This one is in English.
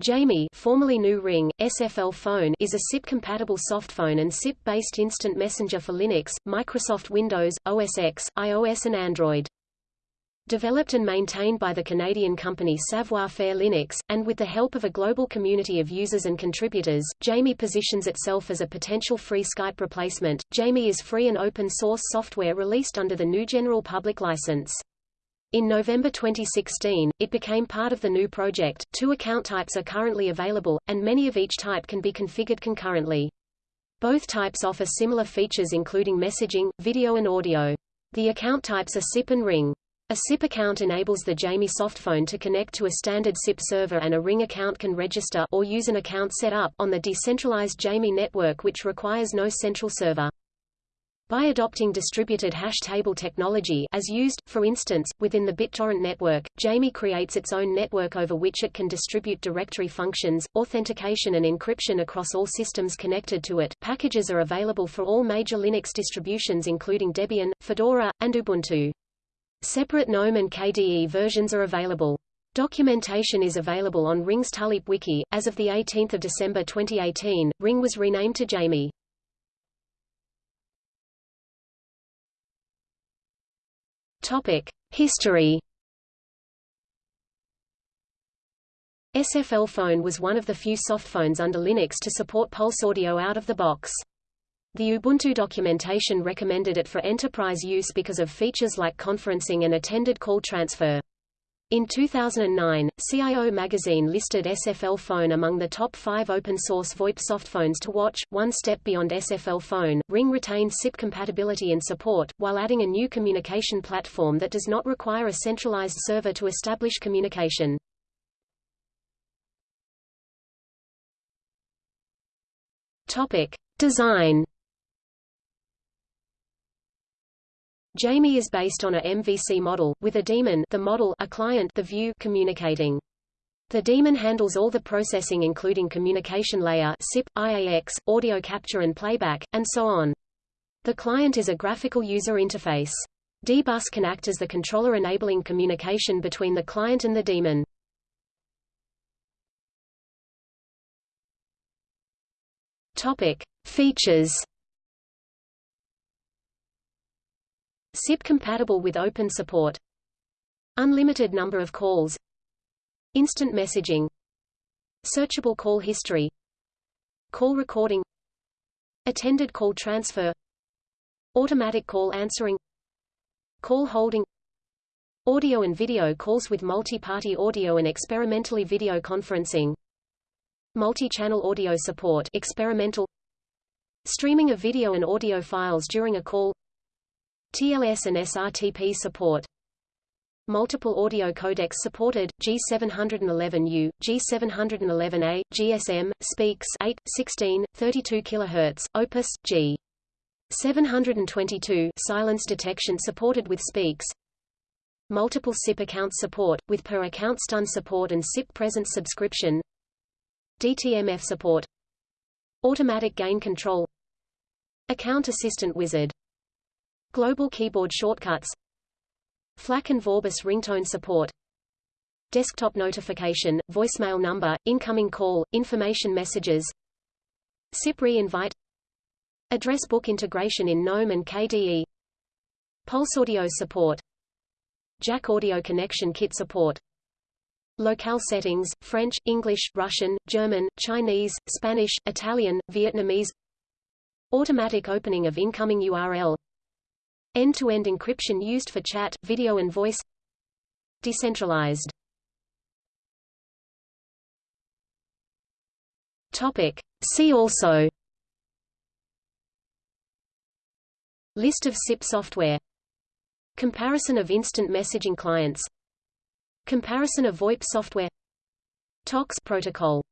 Jami formerly GNU Ring, SFL Phone is a SIP-compatible softphone and SIP-based instant messenger for Linux, Microsoft Windows, OS X, iOS and Android. Developed and maintained by the Canadian company Savoir-Faire Linux, and with the help of a global community of users and contributors, Jami positions itself as a potential free Skype replacement. Jami is free and open-source software released under the GNU General Public License. In November 2016, it became part of the GNU project. Two account types are currently available, and many of each type can be configured concurrently. Both types offer similar features including messaging, video and audio. The account types are SIP and Ring. A SIP account enables the Jami softphone to connect to a standard SIP server and a Ring account can register or use an account set up on the decentralized Jami network which requires no central server. By adopting distributed hash table technology as used, for instance, within the BitTorrent network, Jami creates its own network over which it can distribute directory functions, authentication and encryption across all systems connected to it. Packages are available for all major Linux distributions including Debian, Fedora, and Ubuntu. Separate GNOME and KDE versions are available. Documentation is available on Ring's Tuleap wiki. As of 18 December 2018, Ring was renamed to Jami. History. SFL Phone was one of the few softphones under Linux to support Pulse Audio out of the box. The Ubuntu documentation recommended it for enterprise use because of features like conferencing and attended call transfer. In 2009, CIO magazine listed SFL Phone among the top five open-source VoIP softphones to watch. One step beyond SFL Phone, Ring retains SIP compatibility and support, while adding a new communication platform that does not require a centralized server to establish communication. Topic: Design Jami is based on a MVC model, with a daemon the model a client the view communicating. The daemon handles all the processing including communication layer SIP, IAX, audio capture and playback, and so on. The client is a graphical user interface. D-Bus can act as the controller enabling communication between the client and the daemon. Topic. Features SIP compatible with open support. Unlimited number of calls. Instant messaging. Searchable call history. Call recording. Attended call transfer. Automatic call answering. Call holding. Audio and video calls with multi-party audio and experimentally video conferencing. Multi-channel audio support experimental. Streaming of video and audio files during a call TLS and SRTP support. Multiple audio codecs supported, G711U, G711A, GSM, Speex 8, 16, 32 kHz, Opus, G. 722 silence detection supported with Speex. Multiple SIP account support, with per-account stun support and SIP presence subscription. DTMF support. Automatic gain control. Account Assistant Wizard Global keyboard shortcuts. FLAC and Vorbis ringtone support. Desktop notification, voicemail number, incoming call, information messages. SIP re-invite. Address book integration in GNOME and KDE. Pulse audio support. Jack audio connection kit support. Locale settings, French, English, Russian, German, Chinese, Spanish, Italian, Vietnamese. Automatic opening of incoming URL End-to-end -end encryption used for chat, video and voice. Decentralized. Topic. See also. List of SIP software. Comparison of instant messaging clients. Comparison of VoIP software. TOX protocol